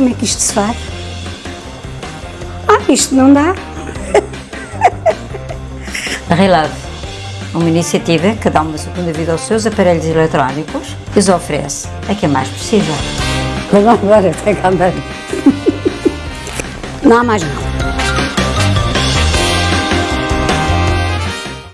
como é que isto se faz. Ah, isto não dá. A Relove, uma iniciativa que dá uma segunda vida aos seus aparelhos eletrónicos e os oferece a quem mais precisa. Vamos agora, até cá. Não há mais nada.